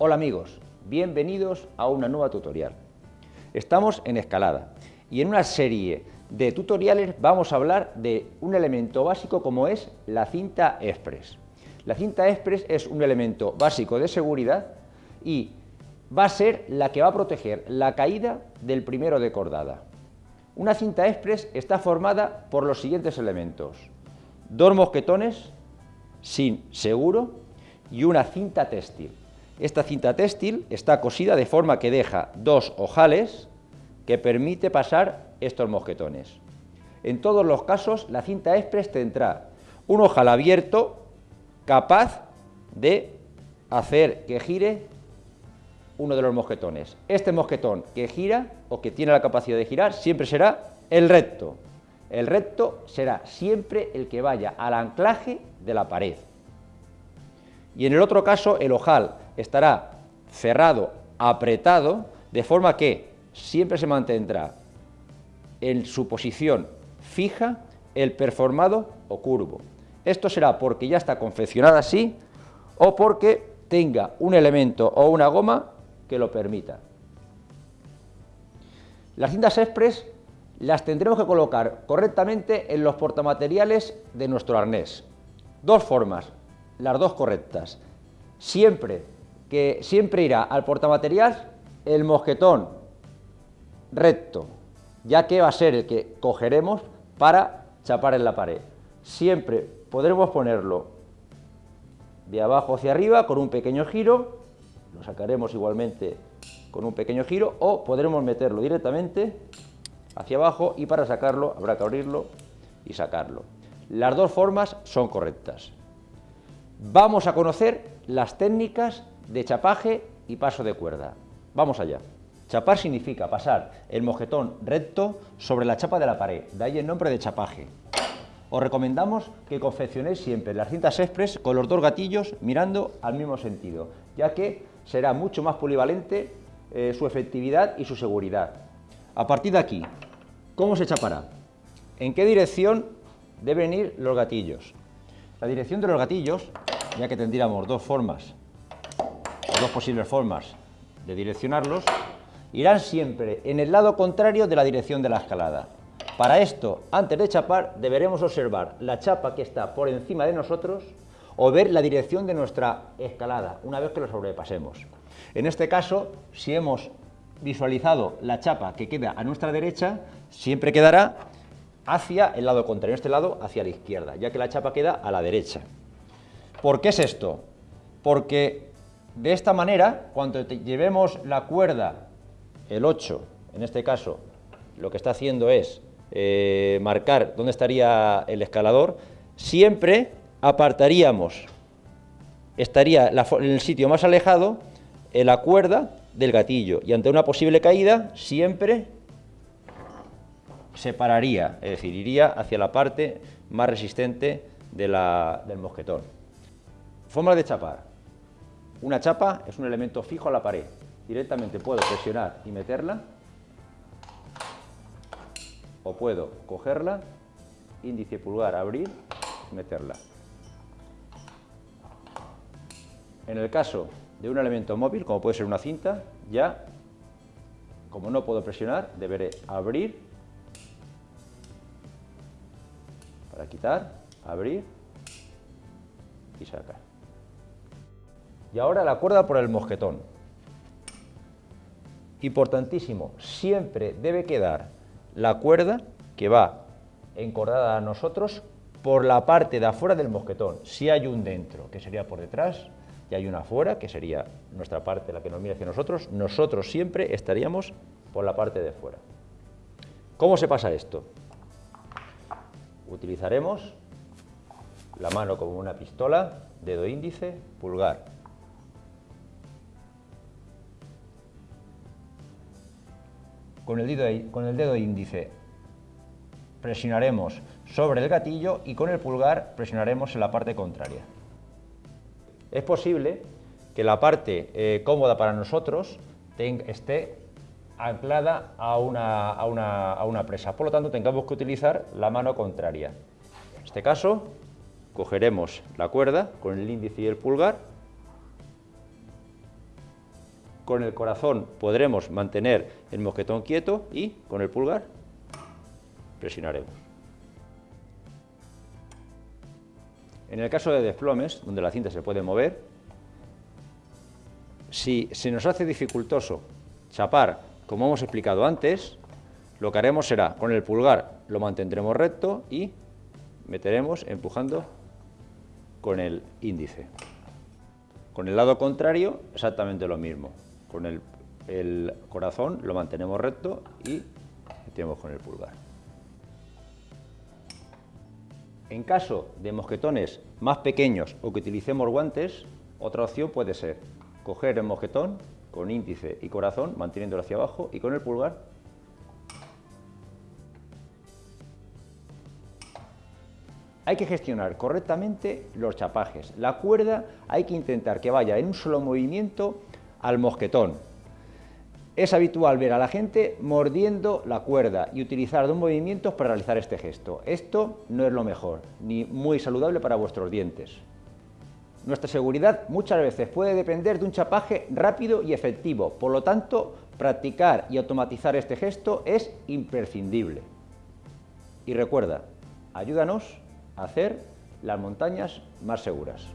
Hola amigos, bienvenidos a una nueva tutorial. Estamos en escalada y en una serie de tutoriales vamos a hablar de un elemento básico como es la cinta express. La cinta express es un elemento básico de seguridad y va a ser la que va a proteger la caída del primero de cordada. Una cinta express está formada por los siguientes elementos. Dos mosquetones sin seguro y una cinta textil. Esta cinta textil está cosida de forma que deja dos ojales que permite pasar estos mosquetones. En todos los casos, la cinta express tendrá un ojal abierto capaz de hacer que gire uno de los mosquetones. Este mosquetón que gira o que tiene la capacidad de girar siempre será el recto. El recto será siempre el que vaya al anclaje de la pared. Y en el otro caso el ojal estará cerrado, apretado, de forma que siempre se mantendrá en su posición fija el performado o curvo. Esto será porque ya está confeccionada así o porque tenga un elemento o una goma que lo permita. Las cintas express las tendremos que colocar correctamente en los portamateriales de nuestro arnés. Dos formas, las dos correctas. Siempre que siempre irá al portamaterial el mosquetón recto, ya que va a ser el que cogeremos para chapar en la pared. Siempre podremos ponerlo de abajo hacia arriba con un pequeño giro, lo sacaremos igualmente con un pequeño giro o podremos meterlo directamente hacia abajo y para sacarlo habrá que abrirlo y sacarlo. Las dos formas son correctas. Vamos a conocer las técnicas de chapaje y paso de cuerda. Vamos allá. Chapar significa pasar el mojetón recto sobre la chapa de la pared, de ahí el nombre de chapaje. Os recomendamos que confeccionéis siempre las cintas express con los dos gatillos mirando al mismo sentido, ya que será mucho más polivalente eh, su efectividad y su seguridad. A partir de aquí, ¿cómo se chapará? ¿En qué dirección deben ir los gatillos? La dirección de los gatillos, ya que tendríamos dos formas, dos posibles formas de direccionarlos, irán siempre en el lado contrario de la dirección de la escalada. Para esto, antes de chapar, deberemos observar la chapa que está por encima de nosotros o ver la dirección de nuestra escalada, una vez que lo sobrepasemos. En este caso, si hemos visualizado la chapa que queda a nuestra derecha, siempre quedará hacia el lado contrario, en este lado hacia la izquierda, ya que la chapa queda a la derecha. ¿Por qué es esto? Porque de esta manera, cuando llevemos la cuerda el 8, en este caso, lo que está haciendo es eh, marcar dónde estaría el escalador, siempre apartaríamos, estaría en el sitio más alejado, en la cuerda del gatillo, y ante una posible caída, siempre separaría, es decir, iría hacia la parte más resistente del mosquetón. Forma de chapar. Una chapa es un elemento fijo a la pared, directamente puedo presionar y meterla puedo cogerla, índice pulgar, abrir meterla. En el caso de un elemento móvil, como puede ser una cinta, ya, como no puedo presionar, deberé abrir para quitar, abrir y sacar. Y ahora la cuerda por el mosquetón importantísimo, siempre debe quedar la cuerda que va encordada a nosotros por la parte de afuera del mosquetón. Si hay un dentro, que sería por detrás, y hay una afuera, que sería nuestra parte, la que nos mira hacia nosotros, nosotros siempre estaríamos por la parte de fuera. ¿Cómo se pasa esto? Utilizaremos la mano como una pistola, dedo índice, pulgar, Con el, dedo, con el dedo índice presionaremos sobre el gatillo y con el pulgar presionaremos en la parte contraria. Es posible que la parte eh, cómoda para nosotros esté anclada a una, a, una, a una presa. Por lo tanto, tengamos que utilizar la mano contraria. En este caso, cogeremos la cuerda con el índice y el pulgar. Con el corazón podremos mantener el mosquetón quieto y con el pulgar presionaremos. En el caso de desplomes, donde la cinta se puede mover, si se nos hace dificultoso chapar, como hemos explicado antes, lo que haremos será, con el pulgar lo mantendremos recto y meteremos empujando con el índice. Con el lado contrario, exactamente lo mismo. Con el, corazón lo mantenemos recto y metemos con el pulgar. En caso de mosquetones más pequeños o que utilicemos guantes, otra opción puede ser coger el mosquetón con índice y corazón, manteniéndolo hacia abajo, y con el pulgar hay que gestionar correctamente los chapajes. La cuerda hay que intentar que vaya en un solo movimiento al mosquetón. Es habitual ver a la gente mordiendo la cuerda y utilizar dos movimientos para realizar este gesto. Esto no es lo mejor, ni muy saludable para vuestros dientes. Nuestra seguridad muchas veces puede depender de un chapaje rápido y efectivo, por lo tanto, practicar y automatizar este gesto es imprescindible. Y recuerda, ayúdanos hacer las montañas más seguras.